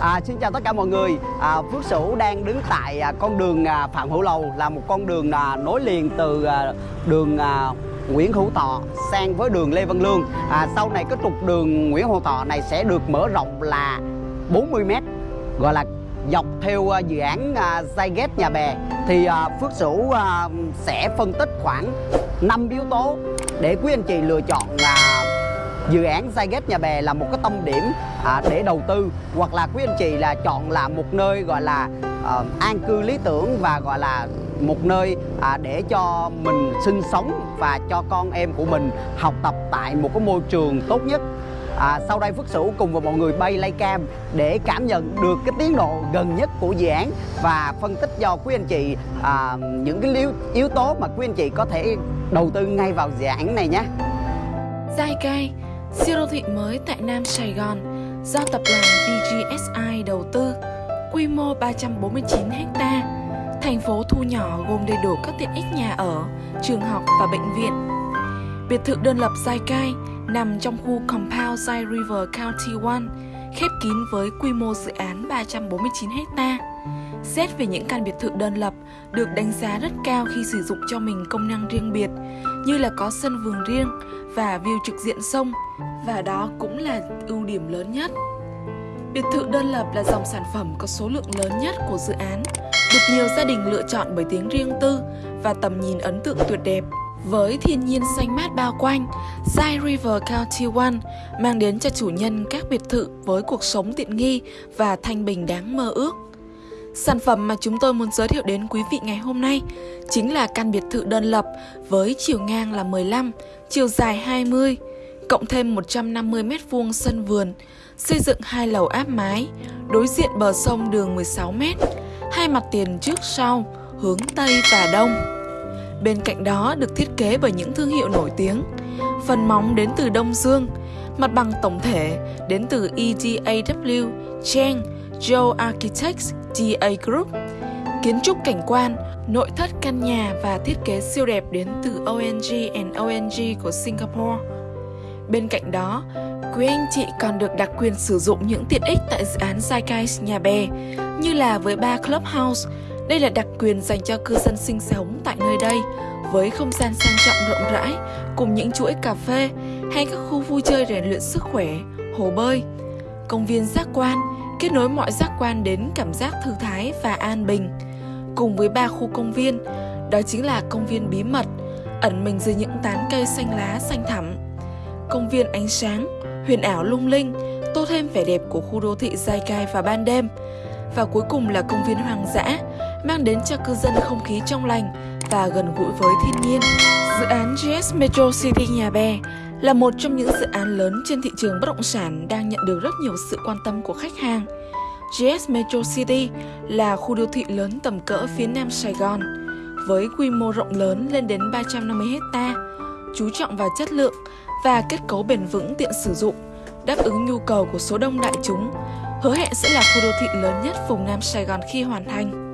À, xin chào tất cả mọi người. À, Phước Sửu đang đứng tại à, con đường à, Phạm Hữu Lầu là một con đường à, nối liền từ à, đường à, Nguyễn Hữu Thọ sang với đường Lê Văn Lương. À, sau này cái trục đường Nguyễn Hữu Thọ này sẽ được mở rộng là 40 m gọi là dọc theo à, dự án à, Zyget Nhà Bè thì à, Phước Sửu à, sẽ phân tích khoảng 5 yếu tố để quý anh chị lựa chọn à, dự án Zyget Nhà Bè là một cái tâm điểm à, để đầu tư hoặc là quý anh chị là chọn là một nơi gọi là à, an cư lý tưởng và gọi là một nơi à, để cho mình sinh sống và cho con em của mình học tập tại một cái môi trường tốt nhất À, sau đây Phước Sửu cùng với mọi người bay lay cam để cảm nhận được cái tiến độ gần nhất của dự án và phân tích cho quý anh chị à, những cái yếu, yếu tố mà quý anh chị có thể đầu tư ngay vào dự án này nhé. Giai Cai, siêu đô thị mới tại Nam Sài Gòn do tập đoàn VGSI đầu tư, quy mô 349 ha, thành phố thu nhỏ gồm đầy đủ các tiện ích nhà ở, trường học và bệnh viện. Biệt thự đơn lập Giai Cai nằm trong khu Compound Sai River County 1, khép kín với quy mô dự án 349 ha. Xét về những căn biệt thự đơn lập được đánh giá rất cao khi sử dụng cho mình công năng riêng biệt như là có sân vườn riêng và view trực diện sông và đó cũng là ưu điểm lớn nhất. Biệt thự đơn lập là dòng sản phẩm có số lượng lớn nhất của dự án, được nhiều gia đình lựa chọn bởi tiếng riêng tư và tầm nhìn ấn tượng tuyệt đẹp. Với thiên nhiên xanh mát bao quanh, Zai River County One mang đến cho chủ nhân các biệt thự với cuộc sống tiện nghi và thanh bình đáng mơ ước. Sản phẩm mà chúng tôi muốn giới thiệu đến quý vị ngày hôm nay chính là căn biệt thự đơn lập với chiều ngang là 15, chiều dài 20, cộng thêm 150 m2 sân vườn, xây dựng hai lầu áp mái, đối diện bờ sông đường 16 m, hai mặt tiền trước sau, hướng Tây và Đông. Bên cạnh đó được thiết kế bởi những thương hiệu nổi tiếng. Phần móng đến từ Đông Dương, mặt bằng tổng thể đến từ EDAW, Cheng, Joe Architects, DA Group. Kiến trúc cảnh quan, nội thất căn nhà và thiết kế siêu đẹp đến từ ONG and ONG của Singapore. Bên cạnh đó, quý anh chị còn được đặc quyền sử dụng những tiện ích tại dự án Zeitgeist Nhà Bè, như là với ba Clubhouse, đây là đặc quyền dành cho cư dân sinh sống tại nơi đây, với không gian sang trọng rộng rãi, cùng những chuỗi cà phê hay các khu vui chơi rèn luyện sức khỏe, hồ bơi. Công viên giác quan, kết nối mọi giác quan đến cảm giác thư thái và an bình. Cùng với ba khu công viên, đó chính là công viên bí mật, ẩn mình dưới những tán cây xanh lá xanh thẳm. Công viên ánh sáng, huyền ảo lung linh, tô thêm vẻ đẹp của khu đô thị dai Cai vào ban đêm. Và cuối cùng là công viên hoang dã, mang đến cho cư dân không khí trong lành và gần gũi với thiên nhiên. Dự án GS Metro City Nhà Bè là một trong những dự án lớn trên thị trường bất động sản đang nhận được rất nhiều sự quan tâm của khách hàng. GS Metro City là khu đô thị lớn tầm cỡ phía nam Sài Gòn, với quy mô rộng lớn lên đến 350 hecta, chú trọng vào chất lượng và kết cấu bền vững tiện sử dụng, đáp ứng nhu cầu của số đông đại chúng, hứa hẹn sẽ là khu đô thị lớn nhất vùng Nam Sài Gòn khi hoàn thành.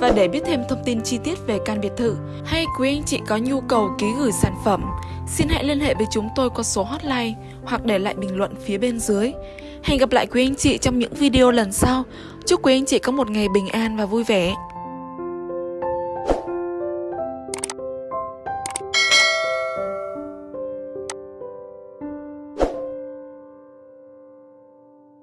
Và để biết thêm thông tin chi tiết về căn biệt thự hay quý anh chị có nhu cầu ký gửi sản phẩm, xin hãy liên hệ với chúng tôi qua số hotline hoặc để lại bình luận phía bên dưới. Hẹn gặp lại quý anh chị trong những video lần sau. Chúc quý anh chị có một ngày bình an và vui vẻ.